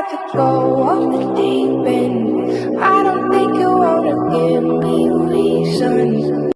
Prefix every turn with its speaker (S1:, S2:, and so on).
S1: about go off the deep end. I don't think you wanna give me reasons.